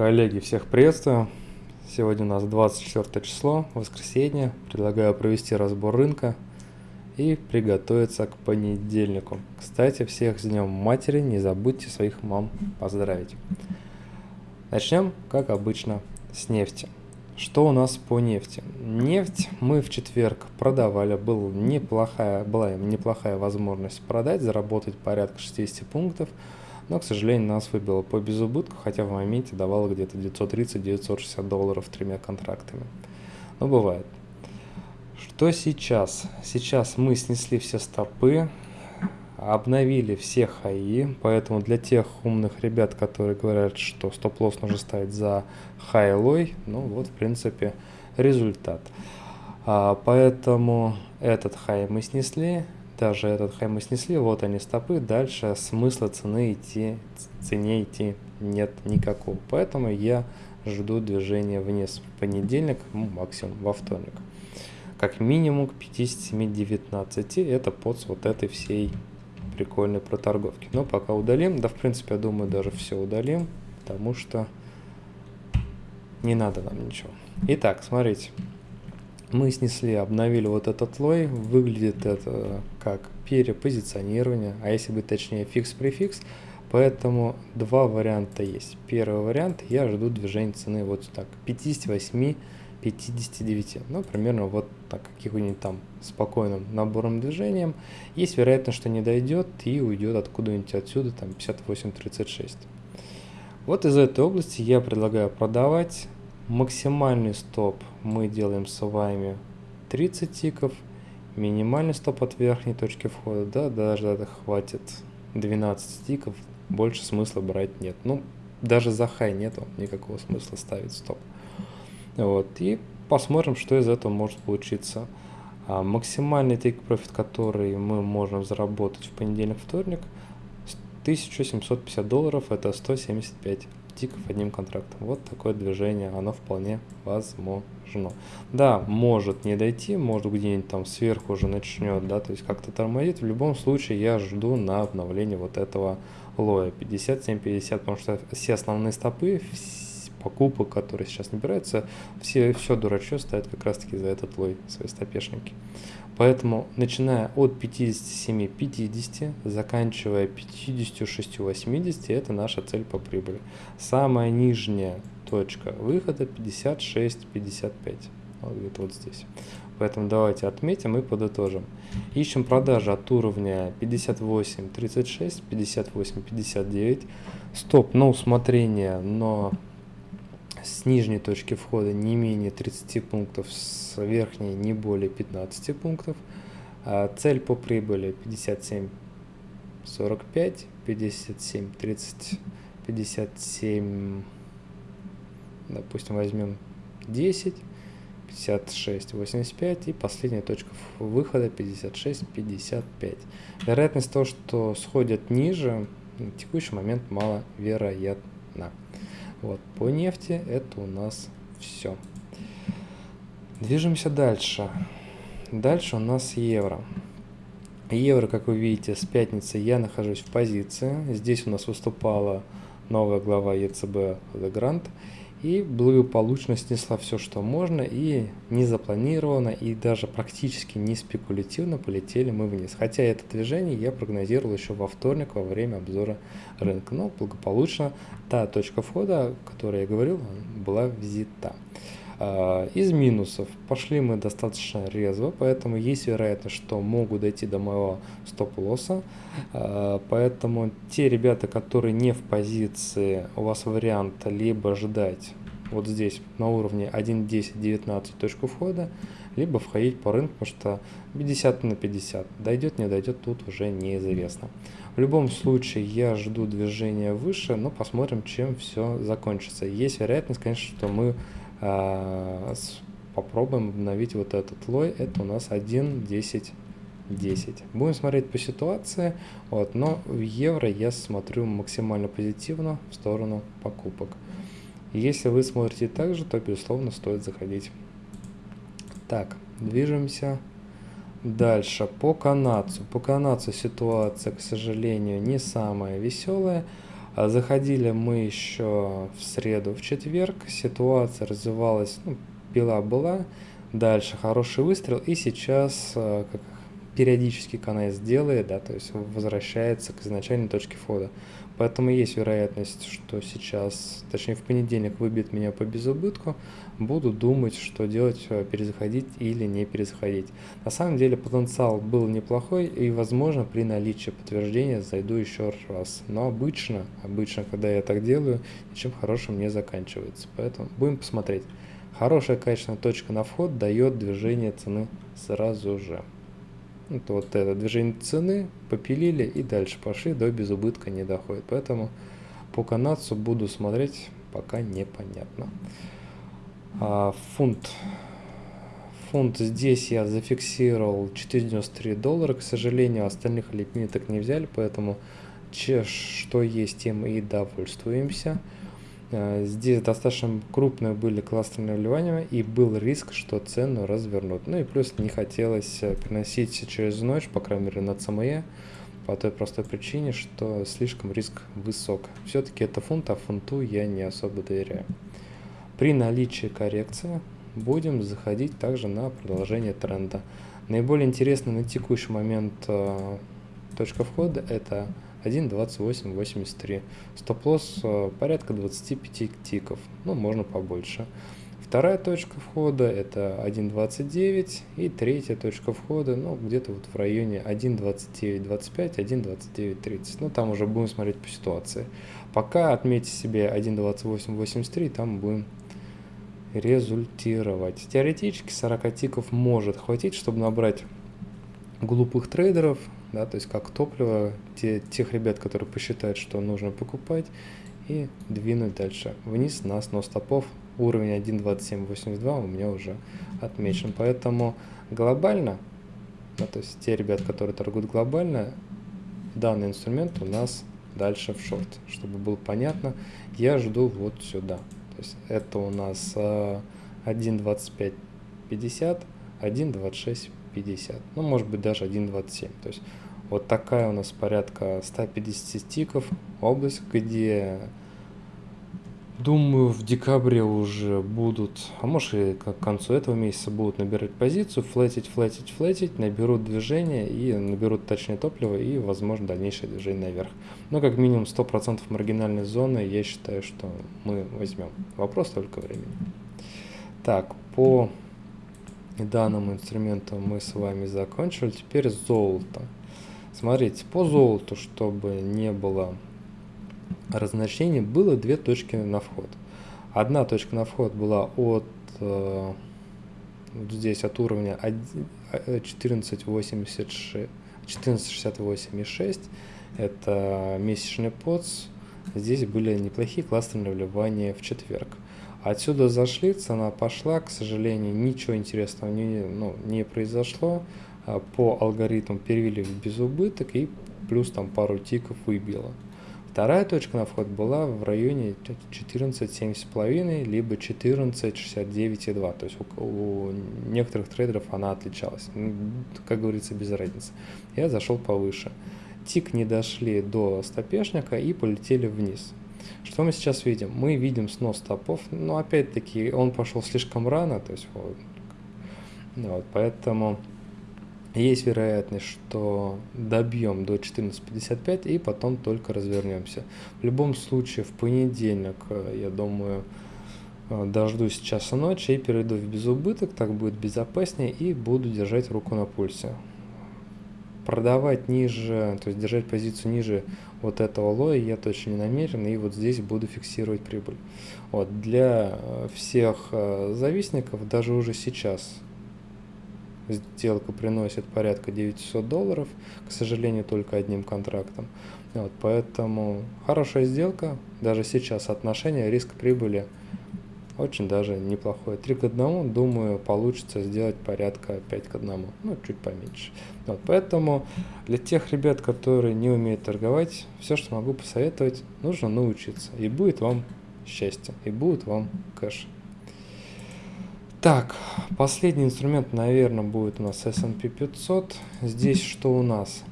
Коллеги, всех приветствую. Сегодня у нас 24 число, воскресенье. Предлагаю провести разбор рынка и приготовиться к понедельнику. Кстати, всех с Днем Матери, не забудьте своих мам поздравить. Начнем, как обычно, с нефти. Что у нас по нефти? Нефть мы в четверг продавали, был неплохая, была неплохая возможность продать, заработать порядка 60 пунктов – но, к сожалению, нас выбило по безубытку, хотя в моменте давало где-то 930-960 долларов тремя контрактами. Но бывает. Что сейчас? Сейчас мы снесли все стопы, обновили все хаи, поэтому для тех умных ребят, которые говорят, что стоп-лосс нужно ставить за хай-лой, ну вот, в принципе, результат. А, поэтому этот хай мы снесли, даже этот хай мы снесли, вот они стопы, дальше смысла цены идти, цене идти нет никакого. Поэтому я жду движения вниз в понедельник, ну, максимум во вторник. Как минимум к 57.19, это под вот этой всей прикольной проторговки. Но пока удалим, да в принципе я думаю даже все удалим, потому что не надо нам ничего. Итак, смотрите мы снесли, обновили вот этот low, выглядит это как перепозиционирование, а если быть точнее фикс-префикс, поэтому два варианта есть. Первый вариант, я жду движения цены вот так, 58 59, ну, примерно вот так, каких-нибудь там спокойным набором движением. Есть вероятность, что не дойдет и уйдет откуда-нибудь отсюда, там 58.36. Вот из этой области я предлагаю продавать Максимальный стоп мы делаем с вами 30 тиков. Минимальный стоп от верхней точки входа, да, даже это хватит 12 тиков. Больше смысла брать нет. Ну, даже за хай нету никакого смысла ставить стоп. Вот, и посмотрим, что из этого может получиться. А, максимальный take profit, который мы можем заработать в понедельник-вторник, 1750 долларов, это 175 тиков одним контрактом. Вот такое движение, оно вполне возможно. Да, может не дойти, может где-нибудь там сверху уже начнет, да, то есть как-то тормозит. В любом случае я жду на обновление вот этого лоя 57-50, потому что все основные стопы, покупок, которые сейчас набираются, все, все дурачье ставят как раз таки за этот лой свои стопешники. Поэтому, начиная от 57-50, заканчивая 56-80, это наша цель по прибыли. Самая нижняя точка выхода 56-55, вот где-то вот здесь. Поэтому давайте отметим и подытожим. Ищем продажи от уровня 58-36, 58-59. Стоп на усмотрение, но с нижней точки входа не менее 30 пунктов, с верхней не более 15 пунктов. А цель по прибыли 57 45, 57 30, 57, допустим, возьмем 10, 56, 85 и последняя точка выхода 56, 55. Вероятность того, что сходят ниже, на текущий момент маловероятна. Вот, по нефти это у нас все. Движемся дальше. Дальше у нас евро. Евро, как вы видите, с пятницы я нахожусь в позиции. Здесь у нас выступала новая глава ЕЦБ Grant и благополучно снесла все, что можно, и не запланировано, и даже практически не спекулятивно полетели мы вниз. Хотя это движение я прогнозировал еще во вторник во время обзора рынка, но благополучно та точка входа, о которой я говорил, была взята. А, из минусов пошли мы достаточно резво, поэтому есть вероятность, что могут дойти до моего стоп-лосса. А, поэтому те ребята, которые не в позиции, у вас вариант либо ждать вот здесь на уровне 1.10.19 точку входа, либо входить по рынку, потому что 50 на 50. Дойдет, не дойдет, тут уже неизвестно. В любом случае я жду движения выше, но посмотрим, чем все закончится. Есть вероятность, конечно, что мы попробуем обновить вот этот лой. Это у нас 1, 10, 10. Будем смотреть по ситуации, вот, но в евро я смотрю максимально позитивно в сторону покупок. Если вы смотрите так же, то, безусловно, стоит заходить. Так, движемся дальше. По канадцу. По канадцу ситуация, к сожалению, не самая веселая. А заходили мы еще в среду, в четверг. Ситуация развивалась, ну, пила была. Дальше хороший выстрел. И сейчас, э, как периодически КНС делает, да, то есть возвращается к изначальной точке входа. Поэтому есть вероятность, что сейчас, точнее в понедельник выбьет меня по безубытку, буду думать, что делать, э, перезаходить или не перезаходить. На самом деле потенциал был неплохой и возможно при наличии подтверждения зайду еще раз. Но обычно, обычно, когда я так делаю, ничем хорошим не заканчивается. Поэтому будем посмотреть. Хорошая качественная точка на вход дает движение цены сразу же. Это вот это движение цены, попилили и дальше пошли, до безубытка не доходит. Поэтому по канадцу буду смотреть, пока непонятно. А, фунт. Фунт здесь я зафиксировал 493 доллара. К сожалению, остальных лимиток не взяли, поэтому че, что есть, тем и довольствуемся. Э, здесь достаточно крупные были кластерные вливания, и был риск, что цену развернут. Ну и плюс не хотелось э, приносить через ночь, по крайней мере на ЦМЕ, по той простой причине, что слишком риск высок. Все-таки это фунт, а фунту я не особо доверяю. При наличии коррекции будем заходить также на продолжение тренда. Наиболее интересно на текущий момент э, точка входа это 1.2883. Стоп-лосс э, порядка 25 тиков, ну можно побольше. Вторая точка входа это 1.29 и третья точка входа, ну где-то вот в районе 1.29.25, 1.29.30. Ну там уже будем смотреть по ситуации. Пока отметьте себе 1.28.83, там будем результировать. Теоретически 40 тиков может хватить, чтобы набрать глупых трейдеров, да, то есть как топливо те, тех ребят, которые посчитают, что нужно покупать, и двинуть дальше вниз на снос стопов. Уровень 1.2782 у меня уже отмечен, поэтому глобально, да, то есть те ребят, которые торгуют глобально, данный инструмент у нас дальше в шорт. Чтобы было понятно, я жду вот сюда. То есть это у нас 1.2550, 1.26 50, ну может быть даже 1.27. То есть вот такая у нас порядка 150 стиков область, где думаю в декабре уже будут, а может и к концу этого месяца будут набирать позицию, флетить, флетить, флетить, наберут движение и наберут точнее топливо и возможно дальнейшее движение наверх. Но как минимум 100% маргинальной зоны я считаю, что мы возьмем. Вопрос только времени. Так, по данным инструментом мы с вами закончили. Теперь золото. Смотрите, по золоту, чтобы не было разночтений, было две точки на вход. Одна точка на вход была от э, здесь от уровня 14.86 14.68,6 это месячный подс. Здесь были неплохие кластерные вливания в четверг. Отсюда зашли, цена пошла, к сожалению, ничего интересного не, ну, не произошло. А, по алгоритму перевели в безубыток и плюс там пару тиков выбило. Вторая точка на вход была в районе 14,7,5 либо 14,69,2. То есть у, у некоторых трейдеров она отличалась. Как говорится, без разницы. Я зашел повыше. Тик не дошли до стопешника и полетели вниз. Что мы сейчас видим? Мы видим снос стопов, но опять-таки он пошел слишком рано, то есть вот, вот поэтому есть вероятность, что добьем до 14.55 и потом только развернемся. В любом случае в понедельник, э, я думаю, э, дождусь часа ночи и перейду в безубыток, так будет безопаснее и буду держать руку на пульсе продавать ниже, то есть держать позицию ниже вот этого лоя я точно не намерен, и вот здесь буду фиксировать прибыль. Вот, для э, всех завистников даже уже сейчас сделка приносит порядка 900 долларов, к сожалению, только одним контрактом. Вот, поэтому хорошая сделка, даже сейчас отношение риск-прибыли очень даже неплохое. 3 к 1, думаю, получится сделать порядка 5 к 1, ну, чуть поменьше. Вот, поэтому для тех ребят, которые не умеют торговать, все, что могу посоветовать, нужно научиться. И будет вам счастье, и будет вам кэш. Так, последний инструмент, наверное, будет у нас S&P 500. Здесь что у нас?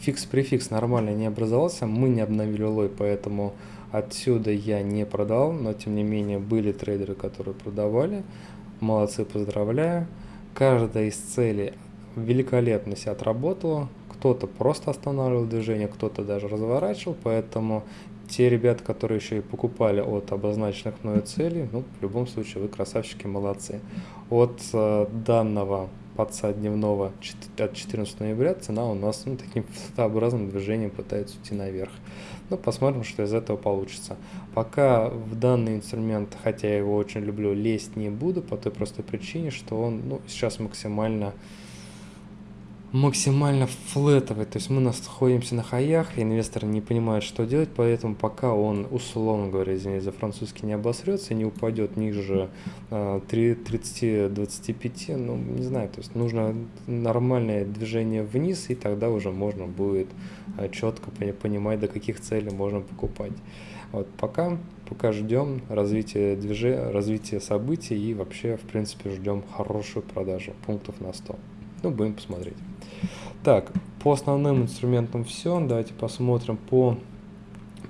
фикс-префикс нормально не образовался, мы не обновили low, поэтому отсюда я не продал, но тем не менее были трейдеры, которые продавали. Молодцы, поздравляю. Каждая из целей великолепно себя отработала. Кто-то просто останавливал движение, кто-то даже разворачивал, поэтому те ребята, которые еще и покупали от обозначенных мною целей, ну, в любом случае, вы красавчики, молодцы. От э, данного подца дневного от 14 ноября цена у нас ну, таким флотообразным движением пытается уйти наверх. Ну, посмотрим, что из этого получится. Пока в данный инструмент, хотя я его очень люблю, лезть не буду по той простой причине, что он ну, сейчас максимально максимально флетовый, то есть мы находимся на хаях, инвесторы не понимают, что делать, поэтому пока он, условно говоря, извините за французский, не обосрется, не упадет ниже э, 30-25, ну, не знаю, то есть нужно нормальное движение вниз, и тогда уже можно будет э, четко понимать, до каких целей можно покупать. Вот пока, пока ждем развития движения, развития событий и вообще, в принципе, ждем хорошую продажу пунктов на 100. Ну, будем посмотреть. Так, по основным инструментам все. Давайте посмотрим по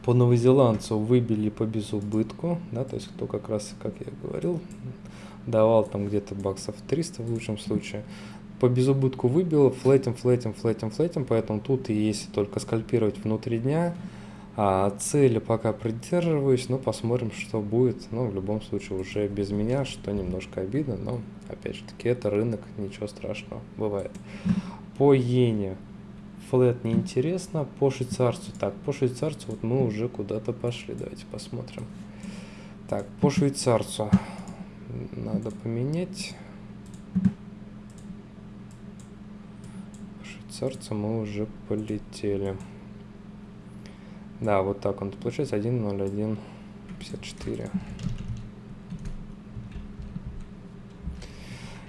по новозеландцу выбили по безубытку, да, то есть кто как раз, как я говорил, давал там где-то баксов 300 в лучшем случае. По безубытку выбил, флетим, флетим, флетим, флетим, поэтому тут и есть только скальпировать внутри дня. А цели пока придерживаюсь, но посмотрим, что будет. Ну, в любом случае, уже без меня, что немножко обидно, но, опять же таки, это рынок, ничего страшного, бывает. По иене флет неинтересно, по швейцарцу, так, по швейцарцу вот мы уже куда-то пошли, давайте посмотрим. Так, по швейцарцу надо поменять. По швейцарцу мы уже полетели. Да, вот так он получается 1.01.54.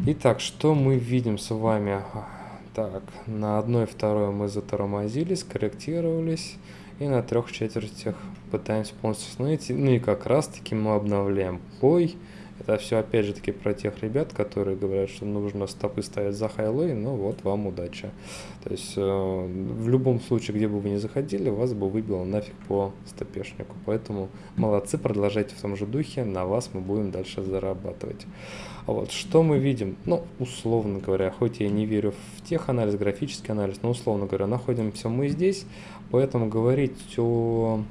Итак, что мы видим с вами? Так, на одной второй мы затормозились, корректировались, и на трех четвертях пытаемся полностью остановить. Ну и как раз таки мы обновляем бой. Это все опять же таки про тех ребят, которые говорят, что нужно стопы ставить за хайлой, ну вот вам удача. То есть э, в любом случае, где бы вы ни заходили, вас бы выбило нафиг по стопешнику. Поэтому молодцы, продолжайте в том же духе, на вас мы будем дальше зарабатывать. А вот что мы видим? Ну, условно говоря, хоть я не верю в теханализ, графический анализ, но условно говоря, находимся мы здесь, поэтому говорить о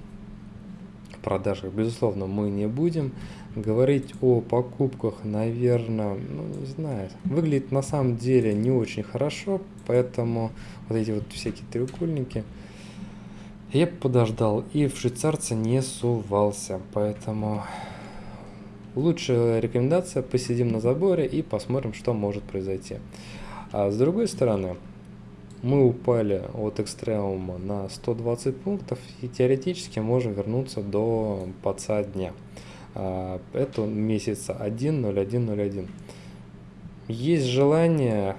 продажах, безусловно, мы не будем. Говорить о покупках, наверное, ну не знаю, выглядит на самом деле не очень хорошо, поэтому вот эти вот всякие треугольники я подождал и в швейцарца не сувался, поэтому лучшая рекомендация посидим на заборе и посмотрим, что может произойти. А с другой стороны, мы упали от экстремума на 120 пунктов и теоретически можем вернуться до паца дня. А, это месяца 1.01.01. Есть желание,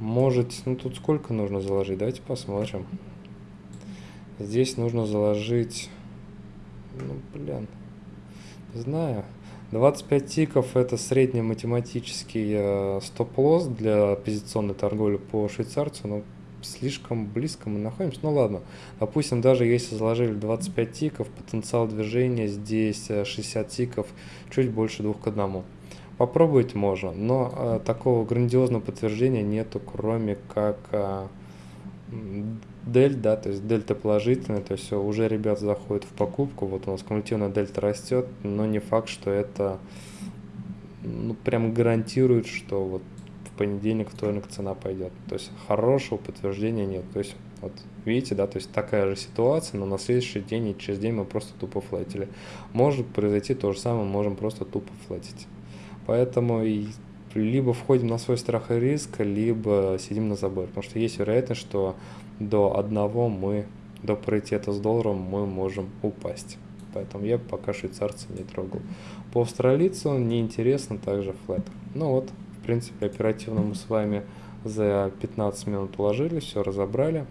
может, ну тут сколько нужно заложить, давайте посмотрим. Здесь нужно заложить, ну блин, не знаю, 25 тиков это среднематематический э, стоп-лосс для позиционной торговли по швейцарцу, но слишком близко мы находимся. Ну ладно, допустим, даже если заложили 25 тиков, потенциал движения здесь 60 э, тиков, чуть больше двух к одному. Попробовать можно, но э, такого грандиозного подтверждения нету, кроме как э, дель, да, то есть дельта положительная, то есть уже ребят заходят в покупку, вот у нас кумулятивная дельта растет, но не факт, что это ну, прям гарантирует, что вот понедельник, вторник цена пойдет. То есть хорошего подтверждения нет. То есть вот видите, да, то есть такая же ситуация, но на следующий день и через день мы просто тупо флетили. Может произойти то же самое, можем просто тупо флетить. Поэтому и либо входим на свой страх и риск, либо сидим на заборе. Потому что есть вероятность, что до одного мы, до паритета с долларом мы можем упасть. Поэтому я пока швейцарца не трогал. По австралийцу неинтересно также флет. Ну вот, в принципе, оперативно мы с вами за 15 минут уложили, все разобрали.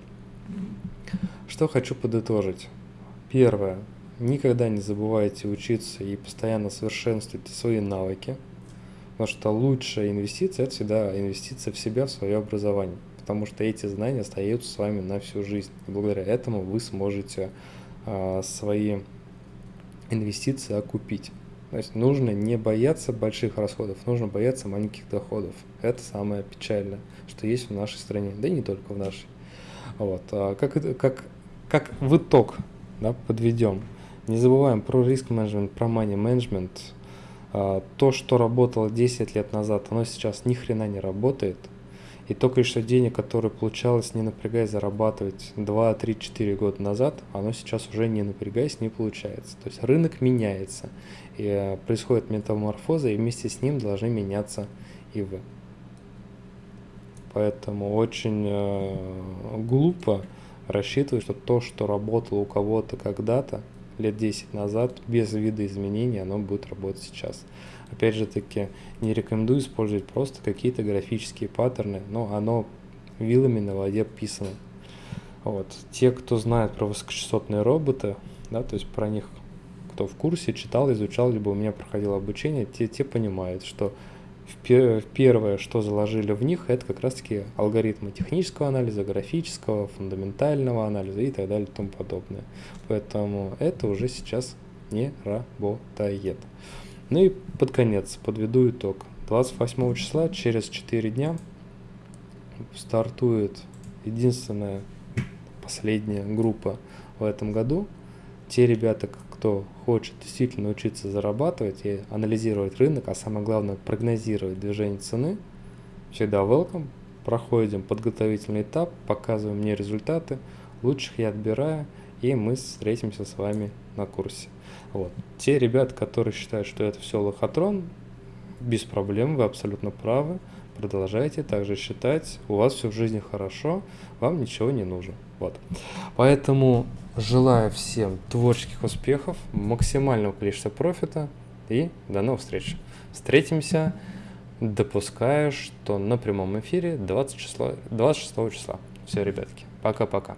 Что хочу подытожить. Первое. Никогда не забывайте учиться и постоянно совершенствуйте свои навыки. Потому что лучшая инвестиция – это всегда инвестиция в себя, в свое образование. потому что эти знания остаются с вами на всю жизнь. И благодаря этому вы сможете а, свои инвестиции окупить. То есть нужно не бояться больших расходов, нужно бояться маленьких доходов. Это самое печальное, что есть в нашей стране, да и не только в нашей. Вот. А как, как, как в итог да, подведем. Не забываем про риск менеджмент, про money менеджмент. А, то, что работало 10 лет назад, оно сейчас ни хрена не работает. И то денег, которое получалось, не напрягаясь, зарабатывать 2, 3, 4 года назад, оно сейчас уже не напрягаясь, не получается. То есть рынок меняется, и э, происходит метаморфоза, и вместе с ним должны меняться и вы. Поэтому очень э, глупо рассчитывать, что то, что работало у кого-то когда-то, лет 10 назад, без вида изменений, оно будет работать сейчас. Опять же таки, не рекомендую использовать просто какие-то графические паттерны, но оно вилами на воде писано. Вот. Те, кто знает про высокочастотные роботы, да, то есть про них, кто в курсе, читал, изучал, либо у меня проходило обучение, те, те понимают, что первое, что заложили в них, это как раз-таки алгоритмы технического анализа, графического, фундаментального анализа и так далее и тому подобное. Поэтому это уже сейчас не работает. Ну и под конец подведу итог. 28 числа, через 4 дня, стартует единственная последняя группа в этом году. Те ребята, кто хочет действительно учиться зарабатывать и анализировать рынок, а самое главное прогнозировать движение цены, всегда welcome. Проходим подготовительный этап, показываем мне результаты, лучших я отбираю, и мы встретимся с вами на курсе. Вот. Те ребята, которые считают, что это все лохотрон, без проблем, вы абсолютно правы. Продолжайте также считать, у вас все в жизни хорошо, вам ничего не нужно. Вот. Поэтому желаю всем творческих успехов, максимального количества профита и до новых встреч. Встретимся, допускаю, что на прямом эфире 20 числа, 26 числа. Все, ребятки, пока-пока.